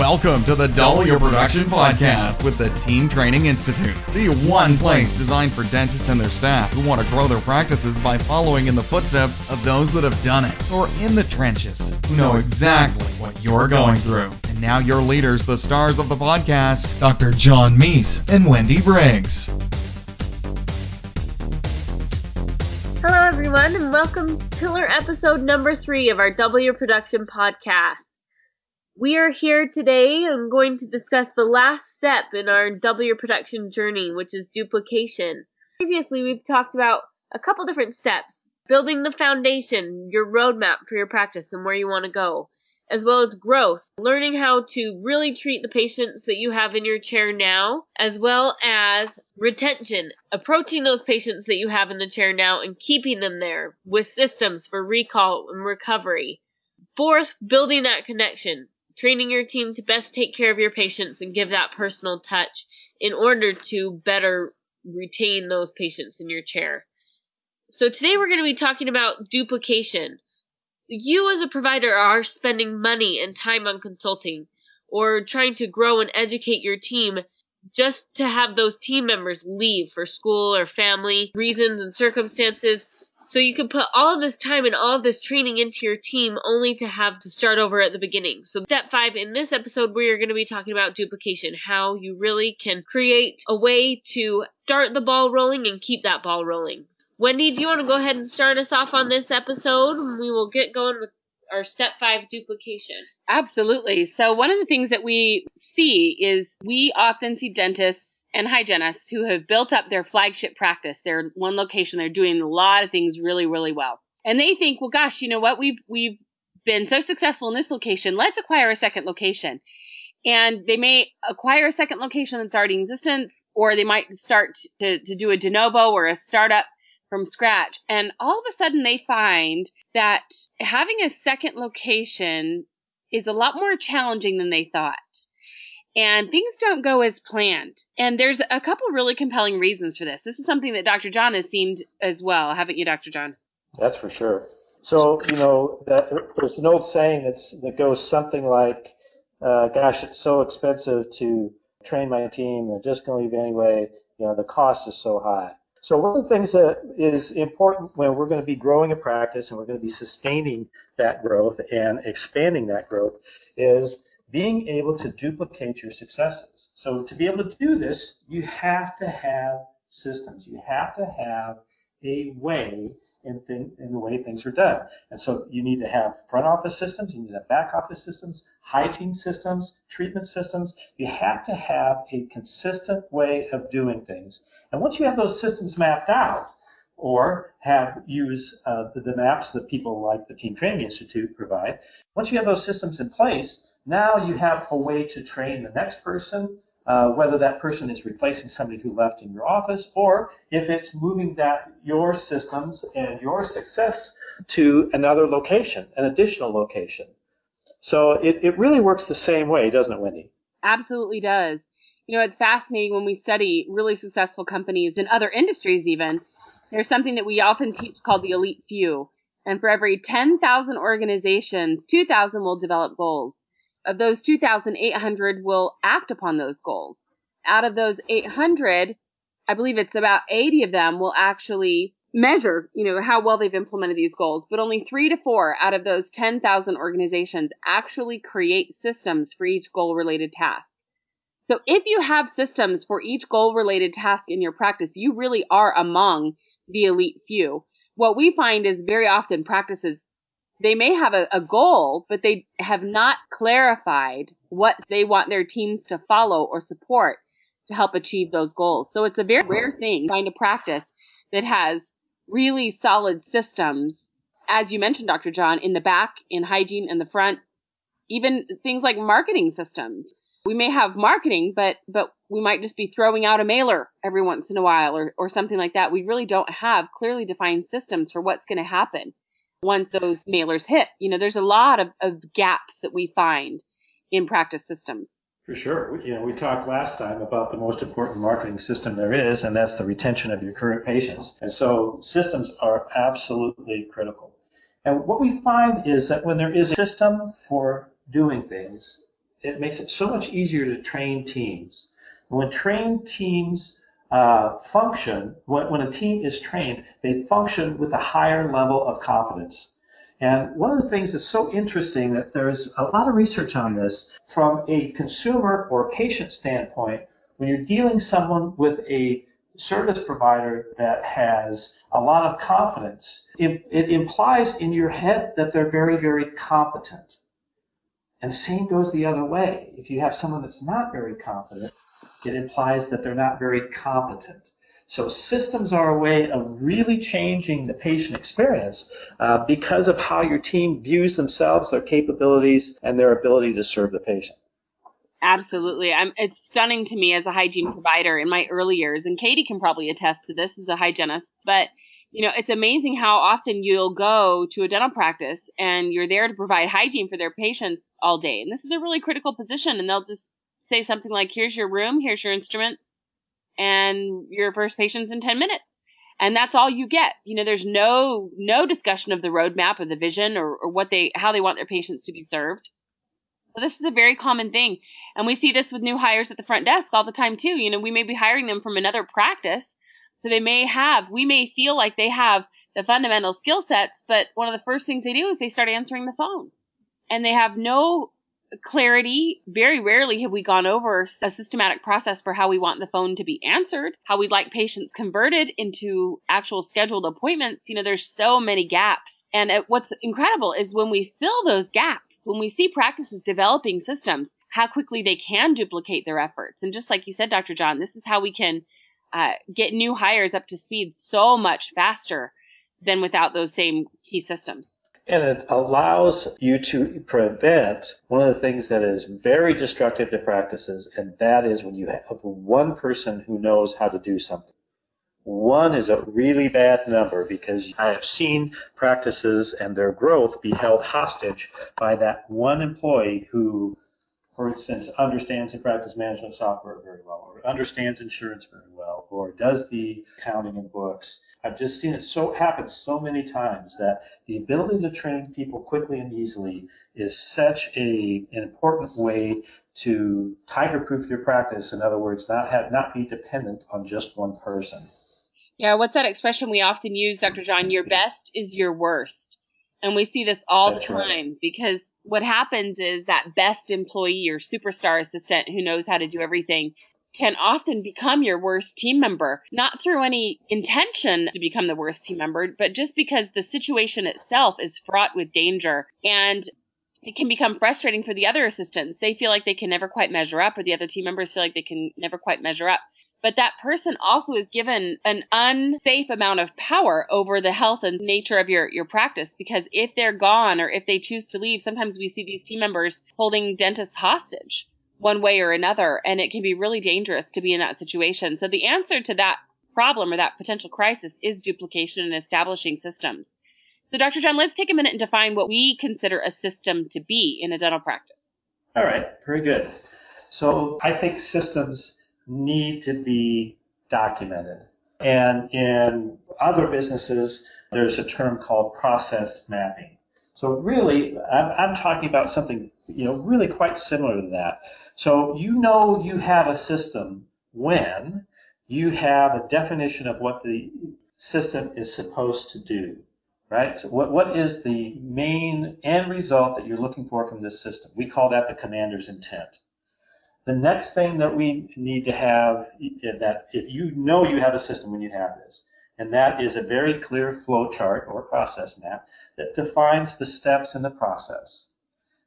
Welcome to the Double Your Production Podcast with the Team Training Institute, the one place designed for dentists and their staff who want to grow their practices by following in the footsteps of those that have done it, or in the trenches, who know exactly what you're going through. And now your leaders, the stars of the podcast, Dr. John Meis and Wendy Briggs. Hello, everyone, and welcome to pillar episode number three of our Double Your Production podcast. We are here today and going to discuss the last step in our double your production journey, which is duplication. Previously, we've talked about a couple different steps building the foundation, your roadmap for your practice, and where you want to go, as well as growth, learning how to really treat the patients that you have in your chair now, as well as retention, approaching those patients that you have in the chair now and keeping them there with systems for recall and recovery. Fourth, building that connection training your team to best take care of your patients and give that personal touch in order to better retain those patients in your chair. So today we're going to be talking about duplication. You as a provider are spending money and time on consulting or trying to grow and educate your team just to have those team members leave for school or family reasons and circumstances so you can put all of this time and all of this training into your team only to have to start over at the beginning. So step five in this episode, we are going to be talking about duplication, how you really can create a way to start the ball rolling and keep that ball rolling. Wendy, do you want to go ahead and start us off on this episode? We will get going with our step five duplication. Absolutely. So one of the things that we see is we often see dentists and hygienists who have built up their flagship practice. They're one location. They're doing a lot of things really, really well. And they think, well, gosh, you know what? We've, we've been so successful in this location. Let's acquire a second location. And they may acquire a second location that's already in existence, or they might start to, to do a de novo or a startup from scratch. And all of a sudden they find that having a second location is a lot more challenging than they thought and things don't go as planned. And there's a couple really compelling reasons for this. This is something that Dr. John has seen as well, haven't you, Dr. John? That's for sure. So, you know, that, there's an old saying that's, that goes something like, uh, gosh, it's so expensive to train my team. They're just going to leave anyway. You know, the cost is so high. So one of the things that is important when we're going to be growing a practice and we're going to be sustaining that growth and expanding that growth is being able to duplicate your successes. So to be able to do this, you have to have systems. You have to have a way in, in the way things are done. And so you need to have front office systems, you need to have back office systems, hygiene systems, treatment systems. You have to have a consistent way of doing things. And once you have those systems mapped out, or have use uh, the, the maps that people like the Team Training Institute provide, once you have those systems in place, now you have a way to train the next person, uh, whether that person is replacing somebody who left in your office, or if it's moving that your systems and your success to another location, an additional location. So it, it really works the same way, doesn't it, Wendy? Absolutely does. You know, it's fascinating when we study really successful companies in other industries, even. There's something that we often teach called the elite few. And for every 10,000 organizations, 2,000 will develop goals. Of those 2,800 will act upon those goals. Out of those 800, I believe it's about 80 of them will actually measure, you know, how well they've implemented these goals, but only 3 to 4 out of those 10,000 organizations actually create systems for each goal related task. So if you have systems for each goal related task in your practice, you really are among the elite few. What we find is very often practices they may have a, a goal, but they have not clarified what they want their teams to follow or support to help achieve those goals. So it's a very rare thing to find a practice that has really solid systems, as you mentioned, Dr. John, in the back, in hygiene, in the front, even things like marketing systems. We may have marketing, but but we might just be throwing out a mailer every once in a while or, or something like that. We really don't have clearly defined systems for what's going to happen once those mailers hit. You know, there's a lot of, of gaps that we find in practice systems. For sure. You know, we talked last time about the most important marketing system there is, and that's the retention of your current patients. And so systems are absolutely critical. And what we find is that when there is a system for doing things, it makes it so much easier to train teams. And When trained teams uh, function, when, when a team is trained, they function with a higher level of confidence. And one of the things that's so interesting that there's a lot of research on this from a consumer or patient standpoint, when you're dealing someone with a service provider that has a lot of confidence, it, it implies in your head that they're very, very competent. And same goes the other way. If you have someone that's not very confident, it implies that they're not very competent. So systems are a way of really changing the patient experience uh, because of how your team views themselves, their capabilities, and their ability to serve the patient. Absolutely. I'm, it's stunning to me as a hygiene provider in my early years, and Katie can probably attest to this as a hygienist, but you know, it's amazing how often you'll go to a dental practice and you're there to provide hygiene for their patients all day. And this is a really critical position, and they'll just say something like, here's your room, here's your instruments, and your first patient's in 10 minutes. And that's all you get. You know, there's no, no discussion of the roadmap or the vision or, or what they, how they want their patients to be served. So this is a very common thing. And we see this with new hires at the front desk all the time too. You know, we may be hiring them from another practice. So they may have, we may feel like they have the fundamental skill sets, but one of the first things they do is they start answering the phone. And they have no clarity. Very rarely have we gone over a systematic process for how we want the phone to be answered, how we'd like patients converted into actual scheduled appointments. You know, there's so many gaps. And what's incredible is when we fill those gaps, when we see practices developing systems, how quickly they can duplicate their efforts. And just like you said, Dr. John, this is how we can uh, get new hires up to speed so much faster than without those same key systems. And it allows you to prevent one of the things that is very destructive to practices, and that is when you have one person who knows how to do something. One is a really bad number because I have seen practices and their growth be held hostage by that one employee who, for instance, understands the practice management software very well, or understands insurance very well, or does the accounting and books I've just seen it so happen so many times that the ability to train people quickly and easily is such a, an important way to tiger-proof your practice. In other words, not have not be dependent on just one person. Yeah, what's that expression we often use, Dr. John? Your best is your worst. And we see this all That's the time right. because what happens is that best employee or superstar assistant who knows how to do everything can often become your worst team member, not through any intention to become the worst team member, but just because the situation itself is fraught with danger and it can become frustrating for the other assistants. They feel like they can never quite measure up, or the other team members feel like they can never quite measure up. But that person also is given an unsafe amount of power over the health and nature of your, your practice because if they're gone or if they choose to leave, sometimes we see these team members holding dentists hostage one way or another. And it can be really dangerous to be in that situation. So the answer to that problem or that potential crisis is duplication and establishing systems. So, Dr. John, let's take a minute and define what we consider a system to be in a dental practice. All right, very good. So, I think systems need to be documented. And in other businesses, there's a term called process mapping. So, really, I'm, I'm talking about something you know really quite similar to that. So you know you have a system when you have a definition of what the system is supposed to do, right? So what, what is the main end result that you're looking for from this system? We call that the commander's intent. The next thing that we need to have that if you know you have a system when you have this, and that is a very clear flow chart or process map that defines the steps in the process.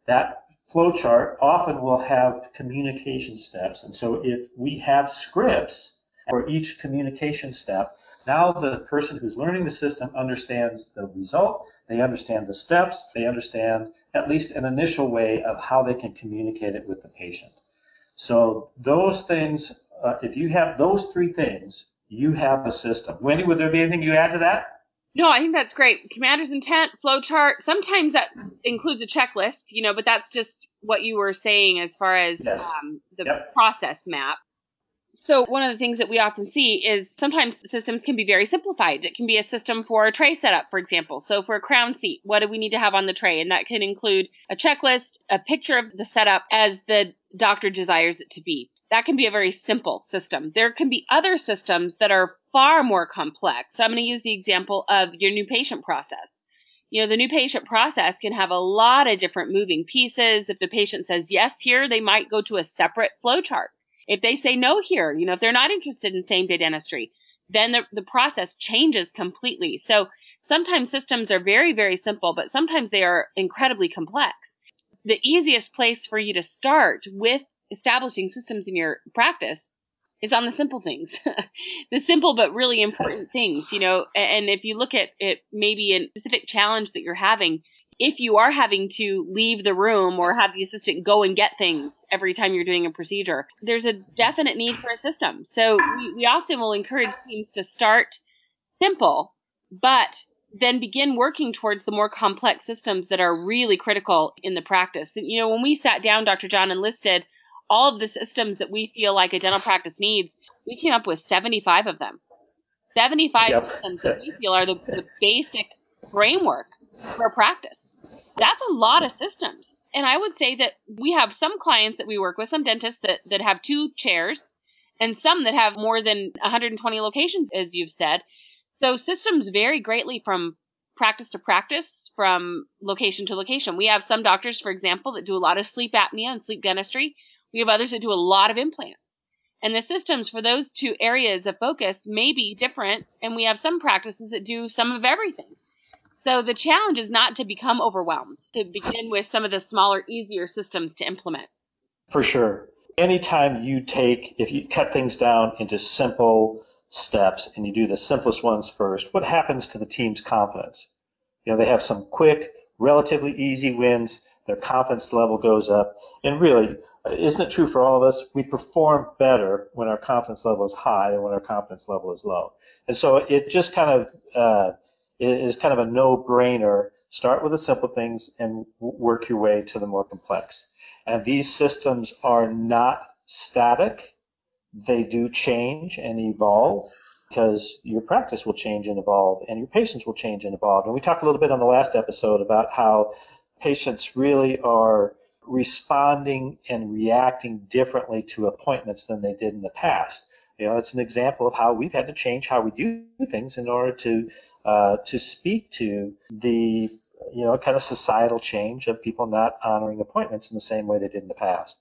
That flowchart often will have communication steps. And so if we have scripts for each communication step, now the person who's learning the system understands the result, they understand the steps, they understand at least an initial way of how they can communicate it with the patient. So those things, uh, if you have those three things, you have a system. Wendy, would there be anything you add to that? No, I think that's great. Commander's intent, flowchart. Sometimes that includes a checklist, you know, but that's just what you were saying as far as yes. um, the yep. process map. So one of the things that we often see is sometimes systems can be very simplified. It can be a system for a tray setup, for example. So for a crown seat, what do we need to have on the tray? And that can include a checklist, a picture of the setup as the doctor desires it to be. That can be a very simple system. There can be other systems that are far more complex. So I'm going to use the example of your new patient process. You know, the new patient process can have a lot of different moving pieces. If the patient says yes here, they might go to a separate flow chart. If they say no here, you know, if they're not interested in same day dentistry, then the, the process changes completely. So sometimes systems are very, very simple, but sometimes they are incredibly complex. The easiest place for you to start with establishing systems in your practice is on the simple things, the simple but really important things, you know. And if you look at it, maybe a specific challenge that you're having, if you are having to leave the room or have the assistant go and get things every time you're doing a procedure, there's a definite need for a system. So we, we often will encourage teams to start simple, but then begin working towards the more complex systems that are really critical in the practice. And, you know, when we sat down, Dr. John, and listed all of the systems that we feel like a dental practice needs, we came up with 75 of them. 75 yep. systems that we feel are the, the basic framework for practice. That's a lot of systems. And I would say that we have some clients that we work with, some dentists that, that have two chairs, and some that have more than 120 locations, as you've said. So systems vary greatly from practice to practice, from location to location. We have some doctors, for example, that do a lot of sleep apnea and sleep dentistry. We have others that do a lot of implants. And the systems for those two areas of focus may be different, and we have some practices that do some of everything. So the challenge is not to become overwhelmed, to begin with some of the smaller, easier systems to implement. For sure. Anytime you take, if you cut things down into simple steps and you do the simplest ones first, what happens to the team's confidence? You know, they have some quick, relatively easy wins, their confidence level goes up, and really, isn't it true for all of us? We perform better when our confidence level is high than when our confidence level is low. And so it just kind of uh, is kind of a no-brainer. Start with the simple things and work your way to the more complex. And these systems are not static. They do change and evolve because your practice will change and evolve and your patients will change and evolve. And we talked a little bit on the last episode about how patients really are responding and reacting differently to appointments than they did in the past. You know, it's an example of how we've had to change how we do things in order to uh, to speak to the you know kind of societal change of people not honoring appointments in the same way they did in the past.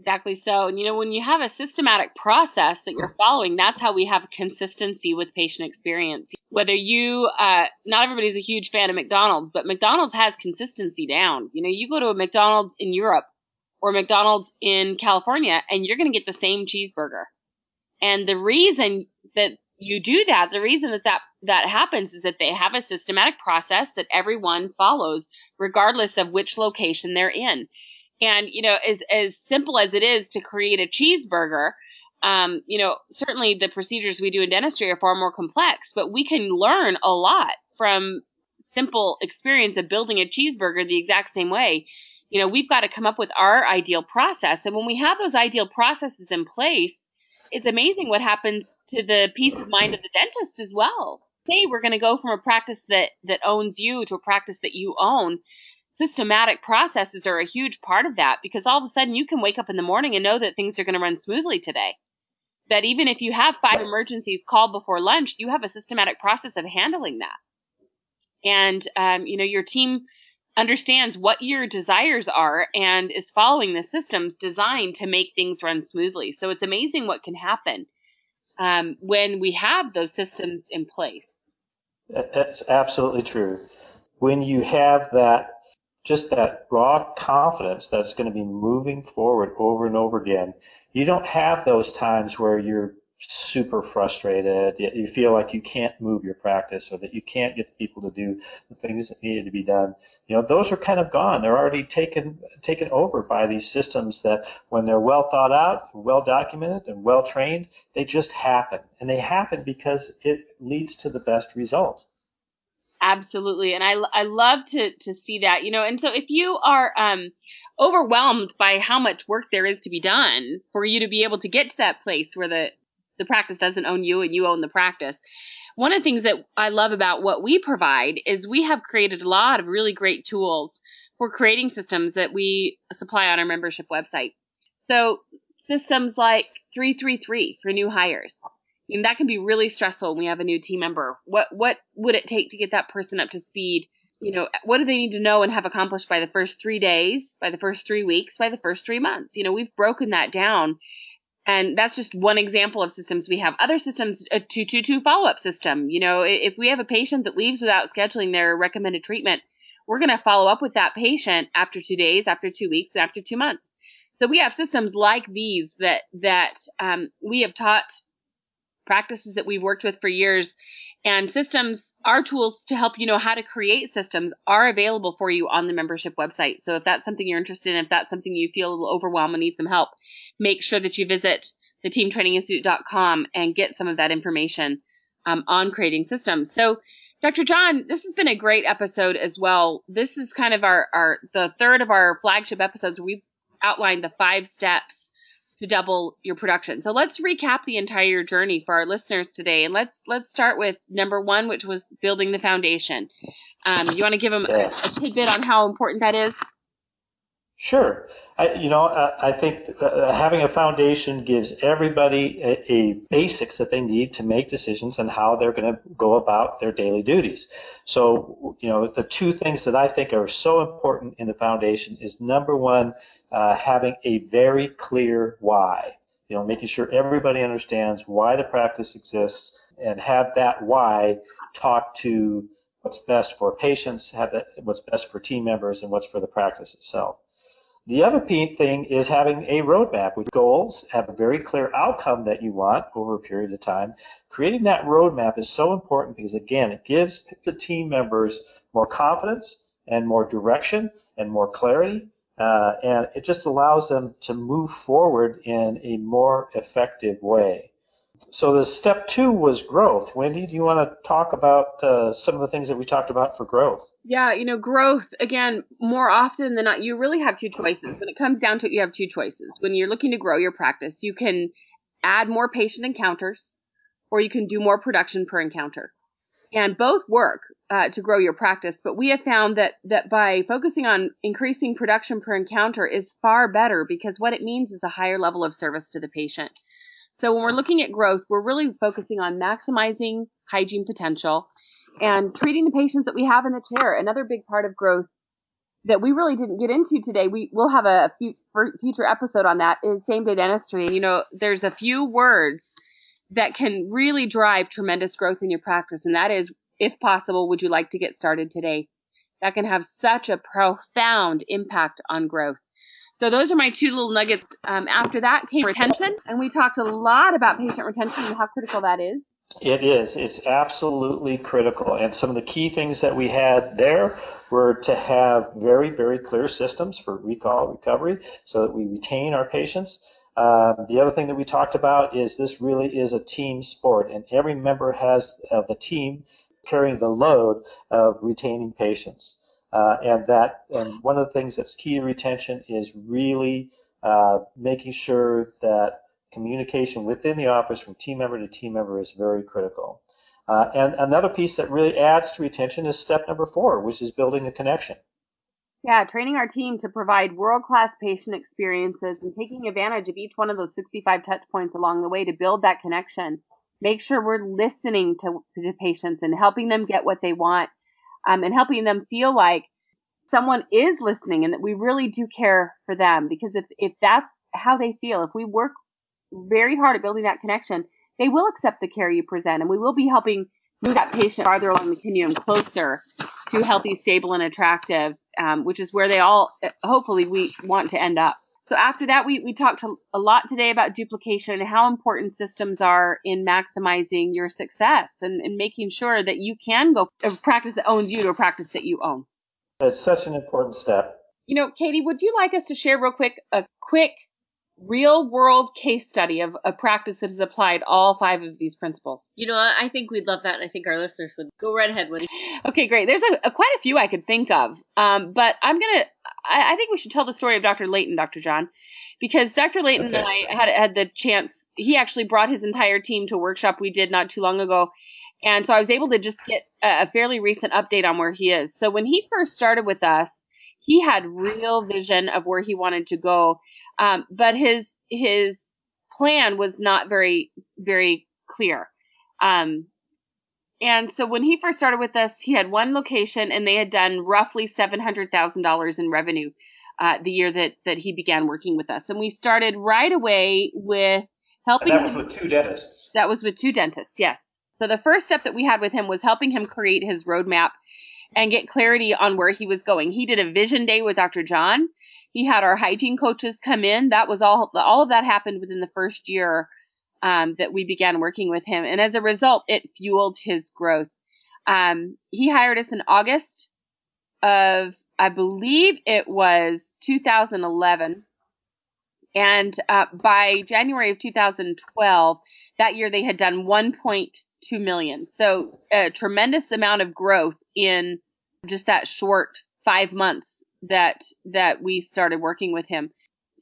Exactly so. And you know, when you have a systematic process that you're following, that's how we have consistency with patient experience. Whether you, uh, not everybody's a huge fan of McDonald's, but McDonald's has consistency down. You know, you go to a McDonald's in Europe or McDonald's in California and you're going to get the same cheeseburger. And the reason that you do that, the reason that, that that happens is that they have a systematic process that everyone follows, regardless of which location they're in. And, you know, as, as simple as it is to create a cheeseburger, um, you know, certainly the procedures we do in dentistry are far more complex, but we can learn a lot from simple experience of building a cheeseburger the exact same way. You know, we've got to come up with our ideal process. And when we have those ideal processes in place, it's amazing what happens to the peace of mind of the dentist as well. Say we're going to go from a practice that, that owns you to a practice that you own systematic processes are a huge part of that because all of a sudden you can wake up in the morning and know that things are going to run smoothly today. That even if you have five emergencies called before lunch, you have a systematic process of handling that. And, um, you know, your team understands what your desires are and is following the systems designed to make things run smoothly. So it's amazing what can happen um, when we have those systems in place. That's absolutely true. When you have that just that raw confidence that's going to be moving forward over and over again. You don't have those times where you're super frustrated, you feel like you can't move your practice or that you can't get the people to do the things that needed to be done. You know, those are kind of gone. They're already taken taken over by these systems that when they're well thought out, well documented and well trained, they just happen. And they happen because it leads to the best result. Absolutely. And I, I love to, to see that, you know, and so if you are, um, overwhelmed by how much work there is to be done for you to be able to get to that place where the, the practice doesn't own you and you own the practice. One of the things that I love about what we provide is we have created a lot of really great tools for creating systems that we supply on our membership website. So systems like 333 for new hires. Mean, that can be really stressful when we have a new team member. What what would it take to get that person up to speed? You know, what do they need to know and have accomplished by the first three days, by the first three weeks, by the first three months? You know, we've broken that down. And that's just one example of systems we have. Other systems, a 222 follow up system. You know, if we have a patient that leaves without scheduling their recommended treatment, we're going to follow up with that patient after two days, after two weeks, after two months. So we have systems like these that that um, we have taught practices that we've worked with for years, and systems. Our tools to help you know how to create systems are available for you on the membership website. So if that's something you're interested in, if that's something you feel a little overwhelmed and need some help, make sure that you visit the teamtraininginstitute.com and get some of that information um, on creating systems. So Dr. John, this has been a great episode as well. This is kind of our, our the third of our flagship episodes. We've outlined the five steps to double your production. So let's recap the entire journey for our listeners today, and let's let's start with number one, which was building the foundation. Um, you want to give them a, a tidbit on how important that is? Sure. I, you know, I, I think uh, having a foundation gives everybody a, a, basics that they need to make decisions on how they're going to go about their daily duties. So, you know, the two things that I think are so important in the foundation is number one, uh, having a very clear why. You know, making sure everybody understands why the practice exists and have that why talk to what's best for patients, have that, what's best for team members, and what's for the practice itself. The other thing is having a roadmap with goals, have a very clear outcome that you want over a period of time. Creating that roadmap is so important because, again, it gives the team members more confidence and more direction and more clarity uh, and it just allows them to move forward in a more effective way. So the step two was growth. Wendy, do you want to talk about uh, some of the things that we talked about for growth? Yeah, you know, growth, again, more often than not, you really have two choices. When it comes down to it, you have two choices. When you're looking to grow your practice, you can add more patient encounters or you can do more production per encounter and both work uh, to grow your practice. But we have found that that by focusing on increasing production per encounter is far better because what it means is a higher level of service to the patient. So when we're looking at growth, we're really focusing on maximizing hygiene potential and treating the patients that we have in the chair. Another big part of growth that we really didn't get into today. We will have a future episode on that is same day dentistry. You know, there's a few words that can really drive tremendous growth in your practice. And that is, if possible, would you like to get started today? That can have such a profound impact on growth. So those are my two little nuggets. Um, after that came retention, and we talked a lot about patient retention and how critical that is. It is. It's absolutely critical. And some of the key things that we had there were to have very, very clear systems for recall recovery so that we retain our patients. Um, the other thing that we talked about is this really is a team sport, and every member has of the team carrying the load of retaining patients. Uh, and that, and one of the things that's key to retention is really uh, making sure that communication within the office from team member to team member is very critical. Uh, and another piece that really adds to retention is step number four, which is building a connection. Yeah, training our team to provide world class patient experiences and taking advantage of each one of those 65 touch points along the way to build that connection. Make sure we're listening to, to patients and helping them get what they want um, and helping them feel like someone is listening and that we really do care for them. Because if, if that's how they feel, if we work very hard at building that connection, they will accept the care you present and we will be helping move that patient farther along the continuum closer to healthy, stable, and attractive, um, which is where they all hopefully we want to end up. So after that, we, we talked a lot today about duplication and how important systems are in maximizing your success and, and making sure that you can go a practice that owns you to a practice that you own. That's such an important step. You know, Katie, would you like us to share real quick a quick real world case study of a practice that has applied all five of these principles. You know, I think we'd love that, and I think our listeners would go right ahead, Wendy. Okay, great. There's a, a quite a few I could think of, um, but I'm gonna. I, I, think we should tell the story of Dr. Layton, Dr. John, because Dr. Layton okay. and I had had the chance. He actually brought his entire team to a workshop we did not too long ago, and so I was able to just get a, a fairly recent update on where he is. So when he first started with us, he had real vision of where he wanted to go um, but his his plan was not very very clear. Um, and so when he first started with us, he had one location, and they had done roughly seven hundred thousand dollars in revenue uh, the year that that he began working with us. And we started right away with helping. And that was him, with two dentists. That was with two dentists. Yes. So the first step that we had with him was helping him create his roadmap and get clarity on where he was going. He did a vision day with Dr. John, he had our hygiene coaches come in. That was all. All of that happened within the first year um, that we began working with him, and as a result, it fueled his growth. Um, he hired us in August of, I believe it was 2011, and uh, by January of 2012, that year they had done 1.2 million. So a tremendous amount of growth in just that short five months that that we started working with him.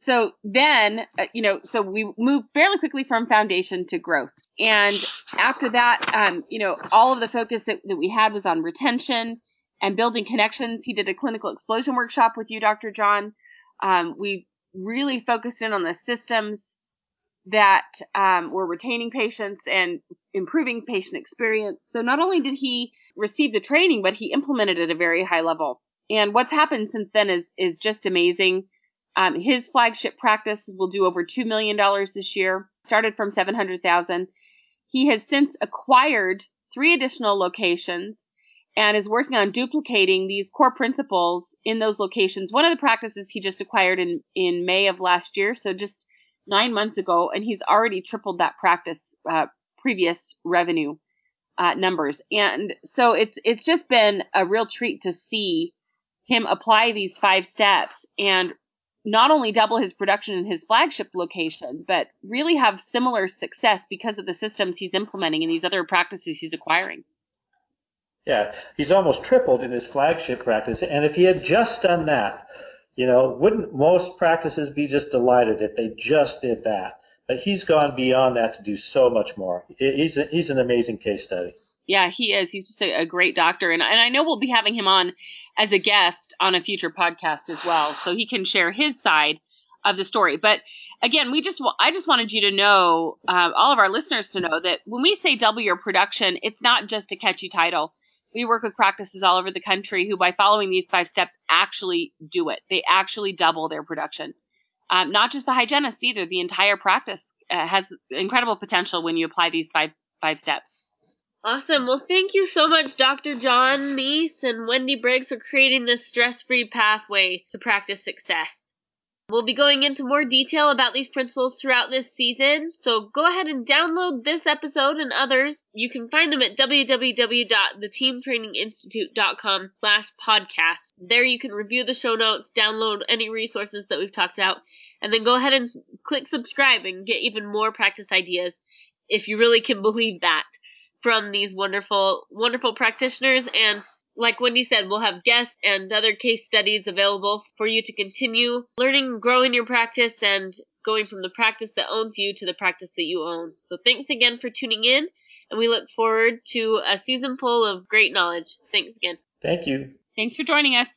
So then, uh, you know, so we moved fairly quickly from foundation to growth. And after that, um, you know, all of the focus that, that we had was on retention and building connections. He did a clinical explosion workshop with you, Dr. John. Um, we really focused in on the systems that um, were retaining patients and improving patient experience. So not only did he receive the training, but he implemented it at a very high level. And what's happened since then is is just amazing. Um, his flagship practice will do over two million dollars this year. Started from seven hundred thousand. He has since acquired three additional locations and is working on duplicating these core principles in those locations. One of the practices he just acquired in in May of last year, so just nine months ago, and he's already tripled that practice uh, previous revenue uh, numbers. And so it's it's just been a real treat to see him apply these five steps and not only double his production in his flagship location, but really have similar success because of the systems he's implementing and these other practices he's acquiring. Yeah, he's almost tripled in his flagship practice. And if he had just done that, you know, wouldn't most practices be just delighted if they just did that? But he's gone beyond that to do so much more. He's a, he's an amazing case study. Yeah, he is. He's just a, a great doctor, and and I know we'll be having him on as a guest on a future podcast as well, so he can share his side of the story. But again, we just I just wanted you to know, uh, all of our listeners to know that when we say double your production, it's not just a catchy title. We work with practices all over the country who, by following these five steps, actually do it. They actually double their production. Um, not just the hygienist either. The entire practice uh, has incredible potential when you apply these five five steps. Awesome. Well, thank you so much, Dr. John Meis and Wendy Briggs, for creating this stress free pathway to practice success. We'll be going into more detail about these principles throughout this season, so go ahead and download this episode and others. You can find them at www.theteamtraininginstitute.com slash podcast. There you can review the show notes, download any resources that we've talked about, and then go ahead and click subscribe and get even more practice ideas if you really can believe that from these wonderful, wonderful practitioners. And like Wendy said, we'll have guests and other case studies available for you to continue learning, growing your practice, and going from the practice that owns you to the practice that you own. So thanks again for tuning in, and we look forward to a season full of great knowledge. Thanks again. Thank you. Thanks for joining us.